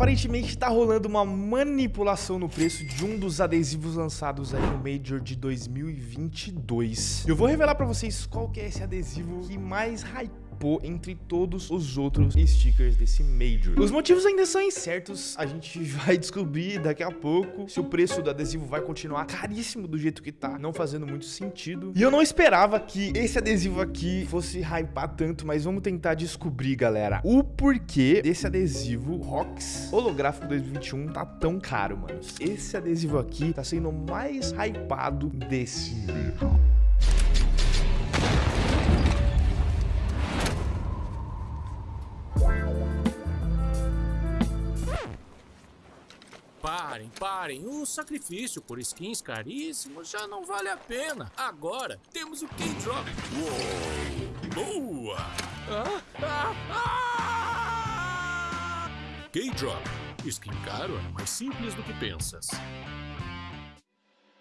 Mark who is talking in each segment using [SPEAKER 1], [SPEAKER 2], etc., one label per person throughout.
[SPEAKER 1] aparentemente tá rolando uma manipulação no preço de um dos adesivos lançados aí no Major de 2022. Eu vou revelar pra vocês qual que é esse adesivo que mais hype entre todos os outros stickers desse Major. Os motivos ainda são incertos, a gente vai descobrir daqui a pouco se o preço do adesivo vai continuar caríssimo do jeito que tá, não fazendo muito sentido. E eu não esperava que esse adesivo aqui fosse hypar tanto, mas vamos tentar descobrir, galera, o porquê desse adesivo Rocks holográfico 2021 tá tão caro, mano. Esse adesivo aqui tá sendo o mais hypado desse.
[SPEAKER 2] Parem, parem. O sacrifício por skins caríssimos já não vale a pena. Agora temos o K-Drop. Boa! Ah, ah, ah! K-Drop. Skin caro é mais simples do que pensas.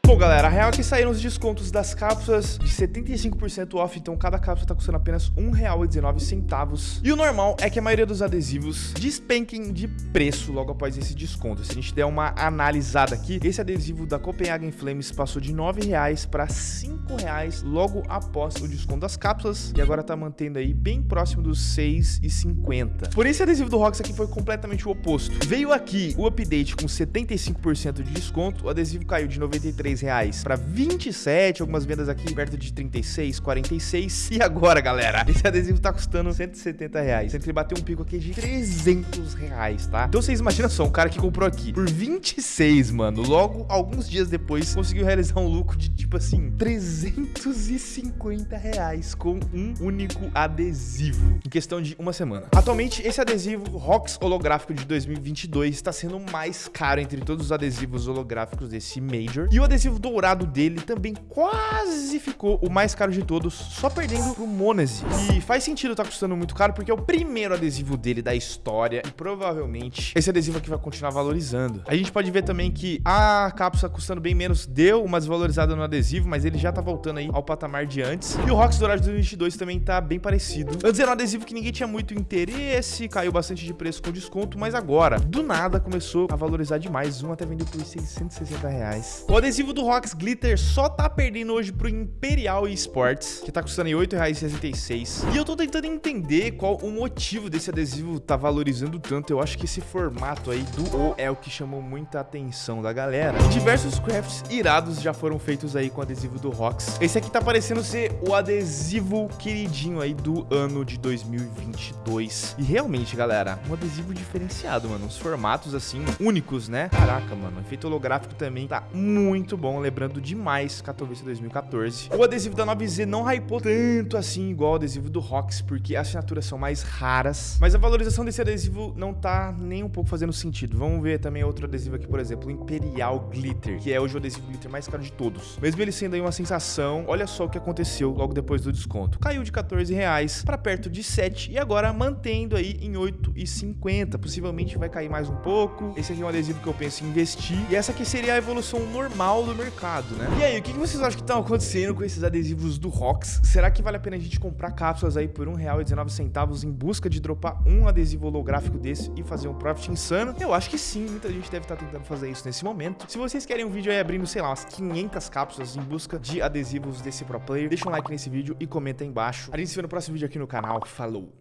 [SPEAKER 1] Bom, galera, a real é que saíram os descontos das cápsulas de 75% off, então cada cápsula tá custando apenas R$1,19. E o normal é que a maioria dos adesivos despenquem de preço logo após esse desconto. Se a gente der uma analisada aqui, esse adesivo da Copenhagen Flames passou de R$9,00 para R$5,00 logo após o desconto das cápsulas e agora tá mantendo aí bem próximo dos R$6,50. Por esse adesivo do Rox aqui foi completamente o oposto. Veio aqui o update com 75% de desconto, o adesivo caiu de 93 reais para 27, algumas vendas aqui perto de 36, 46. E agora, galera, esse adesivo tá custando 170 reais. Sendo que bateu um pico aqui de 300 reais, tá? Então vocês imaginam só, um cara que comprou aqui por 26, mano, logo alguns dias depois conseguiu realizar um lucro de tipo assim, 350 reais com um único adesivo em questão de uma semana. Atualmente, esse adesivo Rocks holográfico de 2022 está sendo o mais caro entre todos os adesivos holográficos desse Major. E o adesivo adesivo dourado dele também quase ficou o mais caro de todos, só perdendo pro Monese. E faz sentido tá custando muito caro, porque é o primeiro adesivo dele da história e provavelmente esse adesivo aqui vai continuar valorizando. A gente pode ver também que a cápsula custando bem menos deu uma desvalorizada no adesivo, mas ele já tá voltando aí ao patamar de antes. E o Rocks Dourado de 2022 também tá bem parecido. Antes era um adesivo que ninguém tinha muito interesse, caiu bastante de preço com desconto, mas agora, do nada, começou a valorizar demais. Um até vendeu por 660 reais. O adesivo do do Rocks Glitter só tá perdendo hoje pro Imperial Esports, que tá custando R$ 8,66. E eu tô tentando entender qual o motivo desse adesivo tá valorizando tanto. Eu acho que esse formato aí do O é o que chamou muita atenção da galera. Diversos crafts irados já foram feitos aí com o adesivo do Rocks. Esse aqui tá parecendo ser o adesivo queridinho aí do ano de 2022. E realmente, galera, um adesivo diferenciado, mano. Os formatos, assim, únicos, né? Caraca, mano. Efeito holográfico também tá muito bom bom, lembrando demais Katowice 2014. O adesivo da 9Z não hypou tanto assim igual o adesivo do Rox, porque as assinaturas são mais raras, mas a valorização desse adesivo não tá nem um pouco fazendo sentido. Vamos ver também outro adesivo aqui, por exemplo, o Imperial Glitter, que é hoje o adesivo glitter mais caro de todos. Mesmo ele sendo aí uma sensação, olha só o que aconteceu logo depois do desconto. Caiu de 14 reais para perto de 7 e agora mantendo aí em 8,50. Possivelmente vai cair mais um pouco. Esse aqui é um adesivo que eu penso em investir. E essa aqui seria a evolução normal do mercado, né? E aí, o que vocês acham que estão acontecendo com esses adesivos do Rox? Será que vale a pena a gente comprar cápsulas aí por R$1,19 em busca de dropar um adesivo holográfico desse e fazer um profit insano? Eu acho que sim, muita gente deve estar tentando fazer isso nesse momento. Se vocês querem um vídeo aí abrindo, sei lá, umas 500 cápsulas em busca de adesivos desse pro player, deixa um like nesse vídeo e comenta aí embaixo. A gente se vê no próximo vídeo aqui no canal. Falou!